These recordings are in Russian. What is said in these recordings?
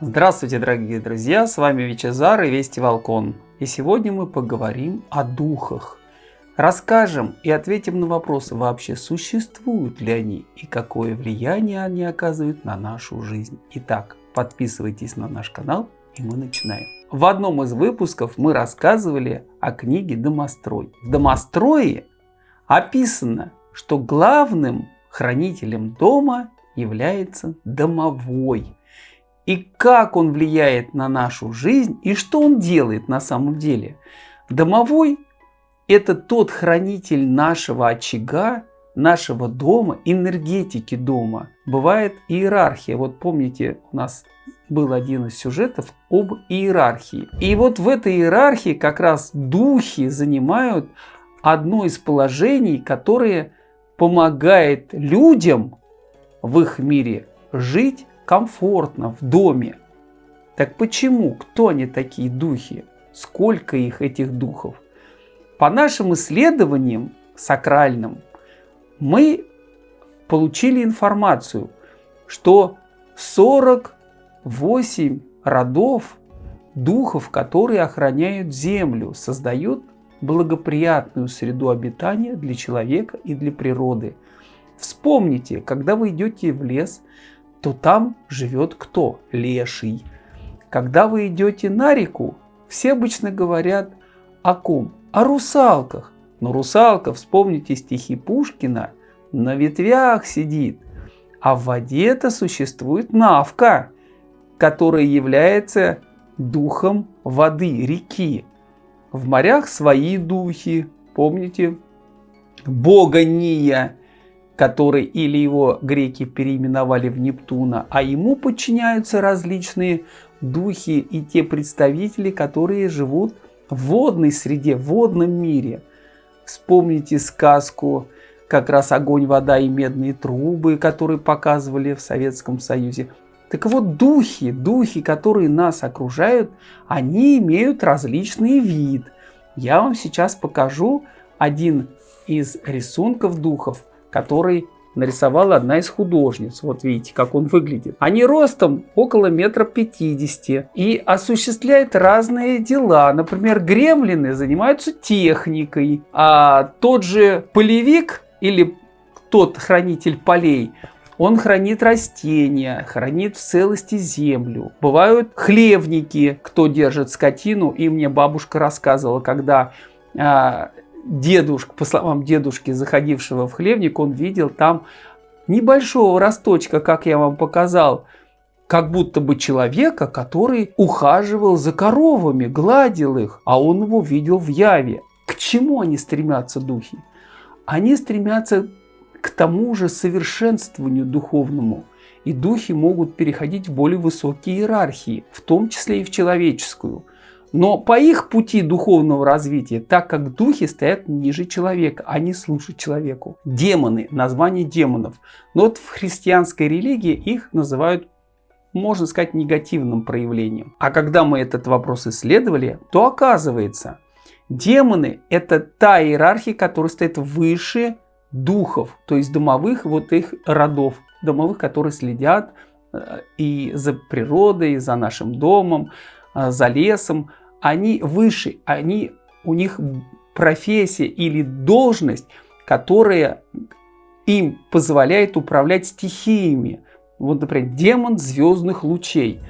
Здравствуйте, дорогие друзья, с вами Вичезар и Вести Волкон. И сегодня мы поговорим о духах. Расскажем и ответим на вопросы, вообще существуют ли они и какое влияние они оказывают на нашу жизнь. Итак, подписывайтесь на наш канал и мы начинаем. В одном из выпусков мы рассказывали о книге «Домострой». В «Домострое» описано, что главным хранителем дома является домовой – и как он влияет на нашу жизнь и что он делает на самом деле. Домовой – это тот хранитель нашего очага, нашего дома, энергетики дома. Бывает иерархия. Вот помните, у нас был один из сюжетов об иерархии. И вот в этой иерархии как раз духи занимают одно из положений, которое помогает людям в их мире жить комфортно в доме. Так почему? Кто они такие духи? Сколько их, этих духов? По нашим исследованиям сакральным мы получили информацию, что 48 родов духов, которые охраняют землю, создают благоприятную среду обитания для человека и для природы. Вспомните, когда вы идете в лес, то там живет кто? Леший. Когда вы идете на реку, все обычно говорят о ком? О русалках. Но русалка, вспомните стихи Пушкина, на ветвях сидит. А в воде-то существует навка, которая является духом воды, реки. В морях свои духи, помните? Бога Ния, который или его греки переименовали в Нептуна, а ему подчиняются различные духи и те представители, которые живут в водной среде, в водном мире. Вспомните сказку как раз «Огонь, вода и медные трубы», которые показывали в Советском Союзе. Так вот, духи, духи, которые нас окружают, они имеют различный вид. Я вам сейчас покажу один из рисунков духов – который нарисовала одна из художниц. Вот видите, как он выглядит. Они ростом около метра пятидесяти и осуществляют разные дела. Например, гремлины занимаются техникой, а тот же полевик или тот хранитель полей, он хранит растения, хранит в целости землю. Бывают хлевники, кто держит скотину. И мне бабушка рассказывала, когда а, дедушка, по словам дедушки, заходившего в хлебник, он видел там небольшого росточка, как я вам показал, как будто бы человека, который ухаживал за коровами, гладил их, а он его видел в яве. К чему они стремятся, духи? Они стремятся к тому же совершенствованию духовному. И духи могут переходить в более высокие иерархии, в том числе и в человеческую – но по их пути духовного развития, так как духи стоят ниже человека, они служат человеку. Демоны, название демонов. Но вот в христианской религии их называют можно сказать, негативным проявлением. А когда мы этот вопрос исследовали, то оказывается, демоны – это та иерархия, которая стоит выше духов, то есть домовых вот их родов, домовых, которые следят э, и за природой, и за нашим домом, э, за лесом, они выше, они, у них профессия или должность, которая им позволяет управлять стихиями. Вот, например, демон звездных лучей.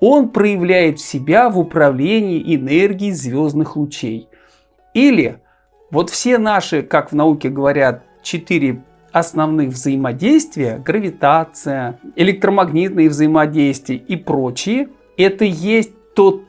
Он проявляет себя в управлении энергией звездных лучей. Или вот все наши, как в науке говорят, четыре основных взаимодействия, гравитация, электромагнитные взаимодействия и прочие, это есть тот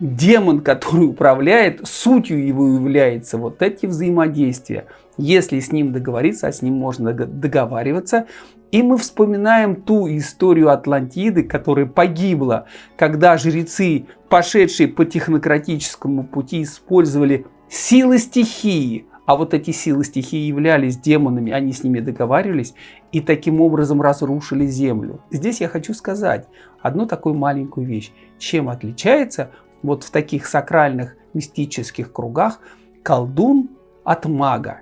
демон, который управляет, сутью его является вот эти взаимодействия. Если с ним договориться, а с ним можно договариваться, и мы вспоминаем ту историю Атлантиды, которая погибла, когда жрецы, пошедшие по технократическому пути, использовали силы стихии, а вот эти силы стихии являлись демонами, они с ними договаривались и таким образом разрушили землю. Здесь я хочу сказать одну такую маленькую вещь. Чем отличается вот в таких сакральных мистических кругах колдун от мага.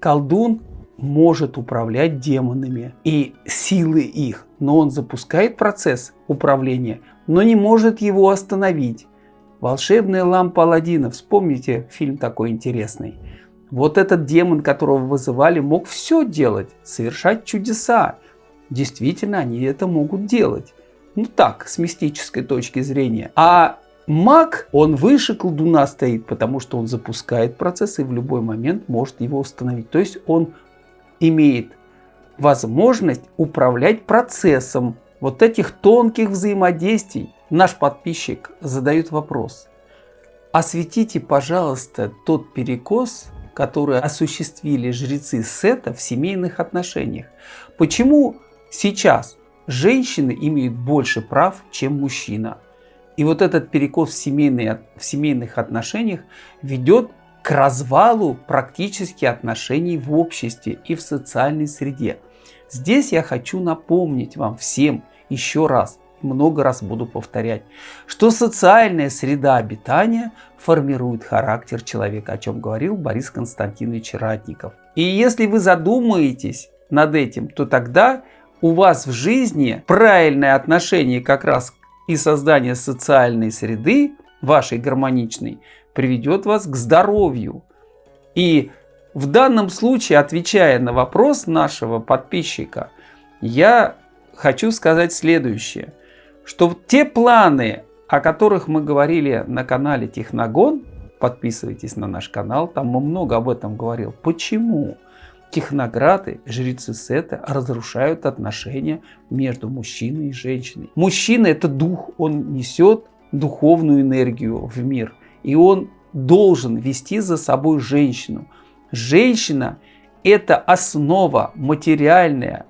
Колдун может управлять демонами и силы их, но он запускает процесс управления, но не может его остановить. Волшебная лампа Аладдина, вспомните фильм такой интересный. Вот этот демон, которого вызывали, мог все делать, совершать чудеса. Действительно, они это могут делать. Ну так, с мистической точки зрения. А маг, он выше колдуна стоит, потому что он запускает процесс и в любой момент может его установить. То есть он имеет возможность управлять процессом вот этих тонких взаимодействий. Наш подписчик задает вопрос. Осветите, пожалуйста, тот перекос, который осуществили жрецы Сета в семейных отношениях. Почему сейчас женщины имеют больше прав, чем мужчина? И вот этот перекос в, семейные, в семейных отношениях ведет к развалу практически отношений в обществе и в социальной среде. Здесь я хочу напомнить вам всем еще раз, много раз буду повторять, что социальная среда обитания формирует характер человека, о чем говорил Борис Константинович Ратников. И если вы задумаетесь над этим, то тогда у вас в жизни правильное отношение как раз и создание социальной среды, вашей гармоничной, приведет вас к здоровью. И в данном случае, отвечая на вопрос нашего подписчика, я хочу сказать следующее, что те планы, о которых мы говорили на канале Техногон, подписывайтесь на наш канал, там мы много об этом говорил. Почему? Технограды, жрецы Сета разрушают отношения между мужчиной и женщиной. Мужчина это дух, он несет духовную энергию в мир. И он должен вести за собой женщину. Женщина – это основа материальная,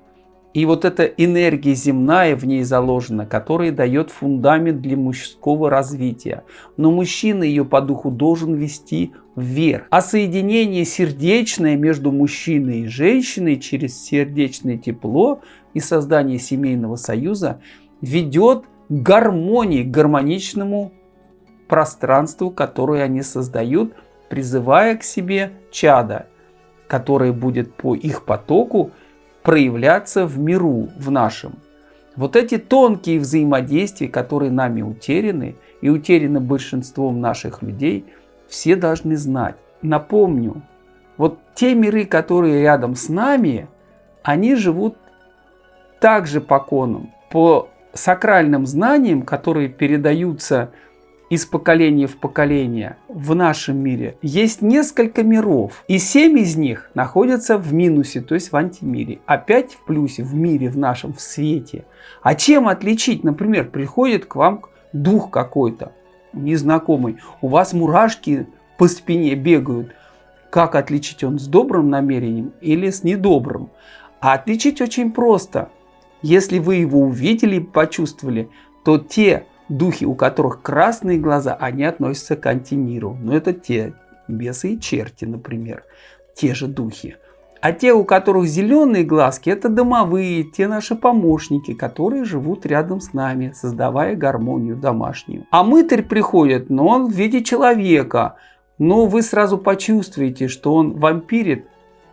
и вот эта энергия земная в ней заложена, которая дает фундамент для мужского развития. Но мужчина ее по духу должен вести вверх. А соединение сердечное между мужчиной и женщиной через сердечное тепло и создание семейного союза ведет к гармонии, к гармоничному пространству, которое они создают, призывая к себе чада, которое будет по их потоку проявляться в миру, в нашем. Вот эти тонкие взаимодействия, которые нами утеряны и утеряны большинством наших людей, все должны знать. Напомню, вот те миры, которые рядом с нами, они живут также по конам, по сакральным знаниям, которые передаются из поколения в поколение в нашем мире есть несколько миров. И семь из них находятся в минусе, то есть в антимире. Опять в плюсе, в мире, в нашем, в свете. А чем отличить? Например, приходит к вам дух какой-то незнакомый. У вас мурашки по спине бегают. Как отличить он с добрым намерением или с недобрым? А отличить очень просто. Если вы его увидели почувствовали, то те Духи, у которых красные глаза, они относятся к антимиру. Но это те бесы и черти, например. Те же духи. А те, у которых зеленые глазки, это домовые, те наши помощники, которые живут рядом с нами, создавая гармонию домашнюю. А мытарь приходит, но он в виде человека. Но вы сразу почувствуете, что он вампирит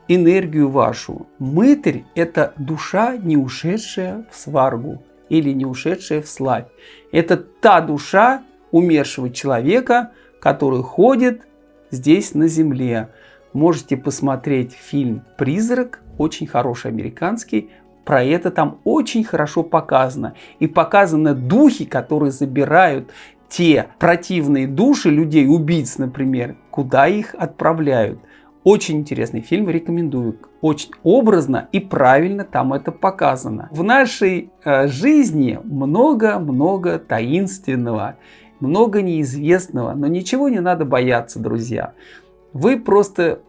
энергию вашу. Мытарь – это душа, не ушедшая в сваргу или не ушедшая в славь. Это та душа умершего человека, который ходит здесь на земле. Можете посмотреть фильм «Призрак», очень хороший американский, про это там очень хорошо показано. И показаны духи, которые забирают те противные души людей, убийц, например, куда их отправляют. Очень интересный фильм, рекомендую. Очень образно и правильно там это показано. В нашей э, жизни много-много таинственного, много неизвестного, но ничего не надо бояться, друзья. Вы просто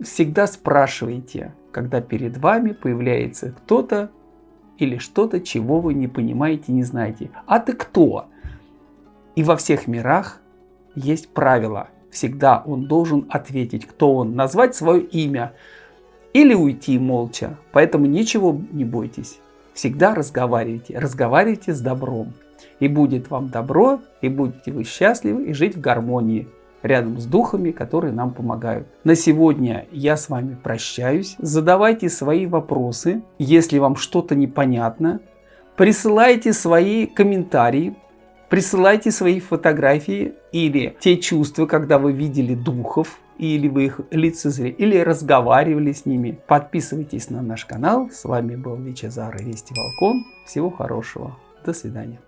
всегда спрашиваете, когда перед вами появляется кто-то или что-то, чего вы не понимаете, не знаете. А ты кто? И во всех мирах есть правила – Всегда он должен ответить, кто он, назвать свое имя или уйти молча. Поэтому ничего не бойтесь. Всегда разговаривайте. Разговаривайте с добром. И будет вам добро, и будете вы счастливы и жить в гармонии. рядом с духами, которые нам помогают. На сегодня я с вами прощаюсь. Задавайте свои вопросы, если вам что-то непонятно. Присылайте свои комментарии, присылайте свои фотографии или те чувства, когда вы видели духов, или вы их лицезрели, или разговаривали с ними. Подписывайтесь на наш канал. С вами был Вичезар и Вести Волкон. Всего хорошего. До свидания.